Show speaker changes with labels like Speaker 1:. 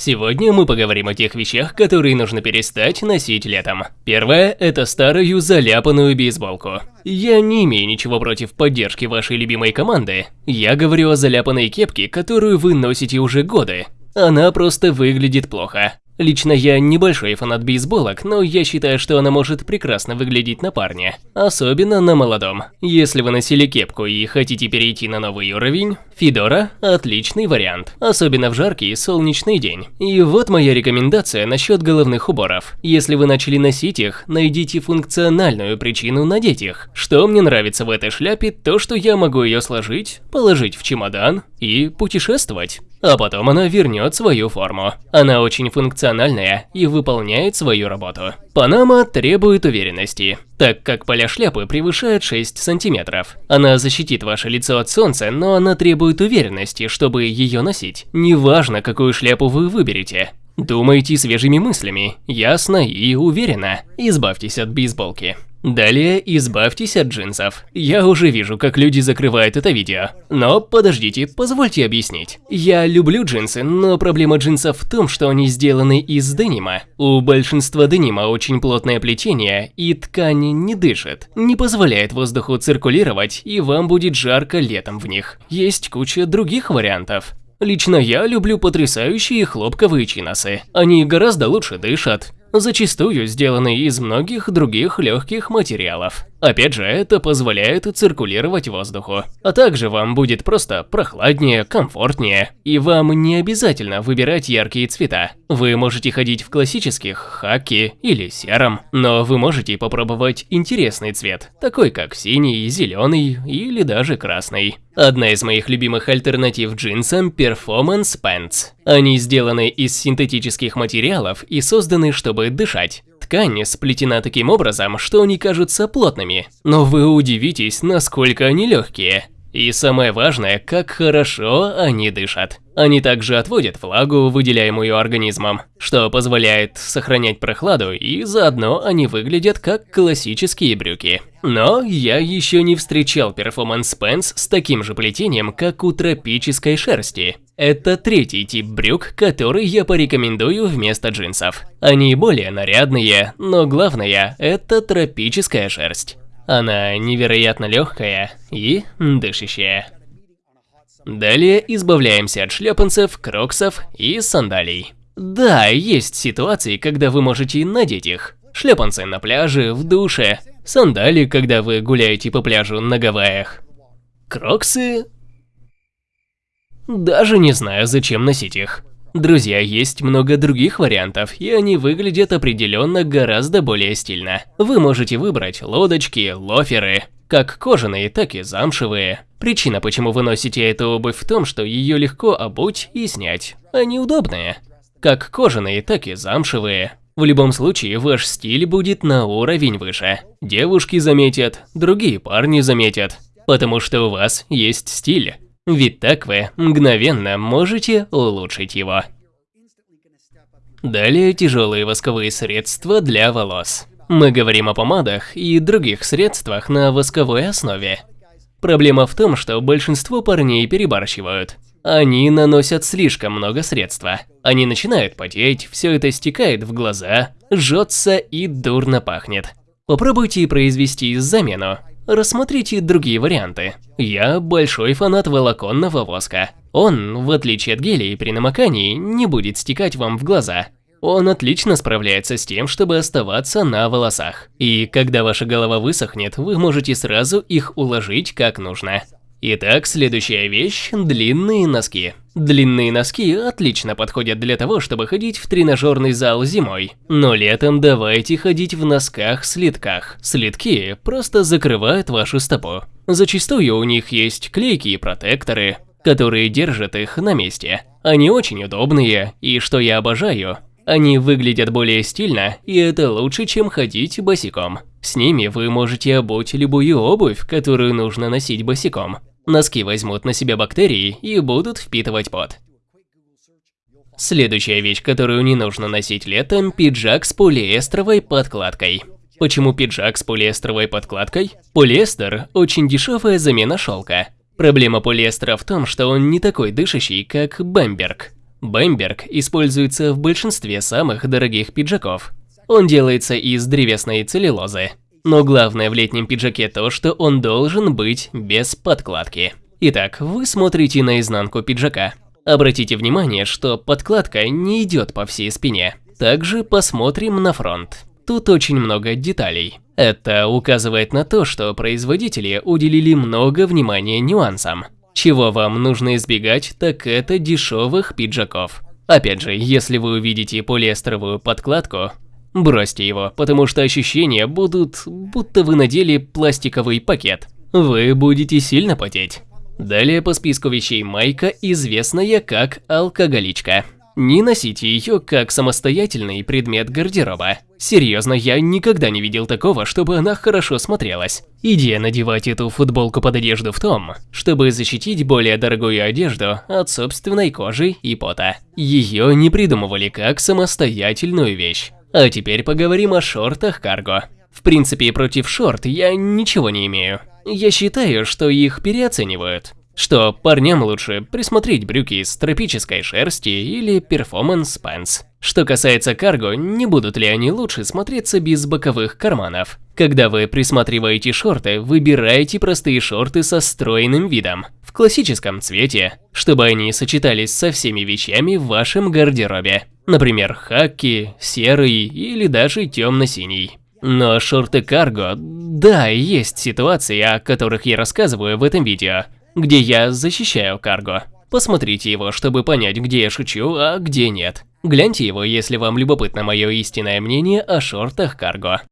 Speaker 1: Сегодня мы поговорим о тех вещах, которые нужно перестать носить летом. Первое – это старую заляпанную бейсболку. Я не имею ничего против поддержки вашей любимой команды. Я говорю о заляпанной кепке, которую вы носите уже годы. Она просто выглядит плохо. Лично я небольшой фанат бейсболок, но я считаю, что она может прекрасно выглядеть на парне. Особенно на молодом. Если вы носили кепку и хотите перейти на новый уровень, Федора – отличный вариант. Особенно в жаркий солнечный день. И вот моя рекомендация насчет головных уборов. Если вы начали носить их, найдите функциональную причину надеть их. Что мне нравится в этой шляпе, то что я могу ее сложить, положить в чемодан и путешествовать. А потом она вернет свою форму. Она очень функциональная и выполняет свою работу. Панама требует уверенности, так как поля шляпы превышают 6 сантиметров. Она защитит ваше лицо от солнца, но она требует уверенности, чтобы ее носить. Неважно, какую шляпу вы выберете. Думайте свежими мыслями, ясно и уверенно. Избавьтесь от бейсболки. Далее избавьтесь от джинсов. Я уже вижу, как люди закрывают это видео. Но подождите, позвольте объяснить. Я люблю джинсы, но проблема джинсов в том, что они сделаны из денима. У большинства денима очень плотное плетение, и ткань не дышит, не позволяет воздуху циркулировать, и вам будет жарко летом в них. Есть куча других вариантов. Лично я люблю потрясающие хлопковые чиносы. Они гораздо лучше дышат, зачастую сделаны из многих других легких материалов. Опять же, это позволяет циркулировать воздуху. А также вам будет просто прохладнее, комфортнее, и вам не обязательно выбирать яркие цвета. Вы можете ходить в классических, хаки или сером, но вы можете попробовать интересный цвет, такой как синий, зеленый или даже красный. Одна из моих любимых альтернатив джинсам – Performance Pants. Они сделаны из синтетических материалов и созданы, чтобы дышать. Ткань сплетена таким образом, что они кажутся плотными, но вы удивитесь, насколько они легкие. И самое важное, как хорошо они дышат. Они также отводят влагу, выделяемую организмом, что позволяет сохранять прохладу и заодно они выглядят как классические брюки. Но я еще не встречал перформанс пенс с таким же плетением, как у тропической шерсти. Это третий тип брюк, который я порекомендую вместо джинсов. Они более нарядные, но главное – это тропическая шерсть. Она невероятно легкая и дышащая. Далее избавляемся от шлепанцев, кроксов и сандалий. Да, есть ситуации, когда вы можете надеть их. Шлепанцы на пляже, в душе, сандали, когда вы гуляете по пляжу на Гавайях. Кроксы даже не знаю, зачем носить их. Друзья, есть много других вариантов, и они выглядят определенно гораздо более стильно. Вы можете выбрать лодочки, лоферы, как кожаные, так и замшевые. Причина, почему вы носите эту обувь в том, что ее легко обуть и снять. Они удобные. Как кожаные, так и замшевые. В любом случае, ваш стиль будет на уровень выше. Девушки заметят, другие парни заметят, потому что у вас есть стиль. Ведь так вы мгновенно можете улучшить его. Далее тяжелые восковые средства для волос. Мы говорим о помадах и других средствах на восковой основе. Проблема в том, что большинство парней перебарщивают. Они наносят слишком много средства. Они начинают потеть, все это стекает в глаза, жжется и дурно пахнет. Попробуйте произвести замену. Рассмотрите другие варианты. Я большой фанат волоконного воска. Он, в отличие от гелей при намокании, не будет стекать вам в глаза. Он отлично справляется с тем, чтобы оставаться на волосах. И когда ваша голова высохнет, вы можете сразу их уложить как нужно. Итак, следующая вещь – длинные носки. Длинные носки отлично подходят для того, чтобы ходить в тренажерный зал зимой. Но летом давайте ходить в носках-слитках. Слитки просто закрывают вашу стопу. Зачастую у них есть клейки и протекторы, которые держат их на месте. Они очень удобные, и что я обожаю, они выглядят более стильно, и это лучше, чем ходить босиком. С ними вы можете обуть любую обувь, которую нужно носить босиком. Носки возьмут на себя бактерии и будут впитывать пот. Следующая вещь, которую не нужно носить летом – пиджак с полиэстровой подкладкой. Почему пиджак с полиэстровой подкладкой? Полиэстер – очень дешевая замена шелка. Проблема полиэстера в том, что он не такой дышащий, как бамберг. Бэмберг используется в большинстве самых дорогих пиджаков. Он делается из древесной целлюлозы. Но главное в летнем пиджаке то, что он должен быть без подкладки. Итак, вы смотрите на изнанку пиджака. Обратите внимание, что подкладка не идет по всей спине. Также посмотрим на фронт. Тут очень много деталей. Это указывает на то, что производители уделили много внимания нюансам. Чего вам нужно избегать, так это дешевых пиджаков. Опять же, если вы увидите полиэстеровую подкладку, бросьте его, потому что ощущения будут, будто вы надели пластиковый пакет. Вы будете сильно потеть. Далее по списку вещей майка, известная как алкоголичка. Не носите ее как самостоятельный предмет гардероба. Серьезно, я никогда не видел такого, чтобы она хорошо смотрелась. Идея надевать эту футболку под одежду в том, чтобы защитить более дорогую одежду от собственной кожи и пота. Ее не придумывали как самостоятельную вещь. А теперь поговорим о шортах карго. В принципе, против шорт я ничего не имею. Я считаю, что их переоценивают. Что парням лучше присмотреть брюки из тропической шерсти или performance pants. Что касается карго, не будут ли они лучше смотреться без боковых карманов? Когда вы присматриваете шорты, выбирайте простые шорты со стройным видом, в классическом цвете, чтобы они сочетались со всеми вещами в вашем гардеробе. Например, хаки, серый или даже темно-синий. Но шорты карго, да, есть ситуации, о которых я рассказываю в этом видео, где я защищаю карго. Посмотрите его, чтобы понять, где я шучу, а где нет. Гляньте его, если вам любопытно мое истинное мнение о шортах карго.